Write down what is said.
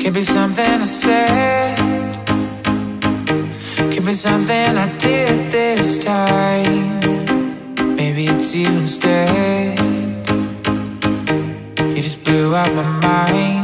Could be something I said. Could be something I did this time. Maybe it's you instead. You just blew out my mind.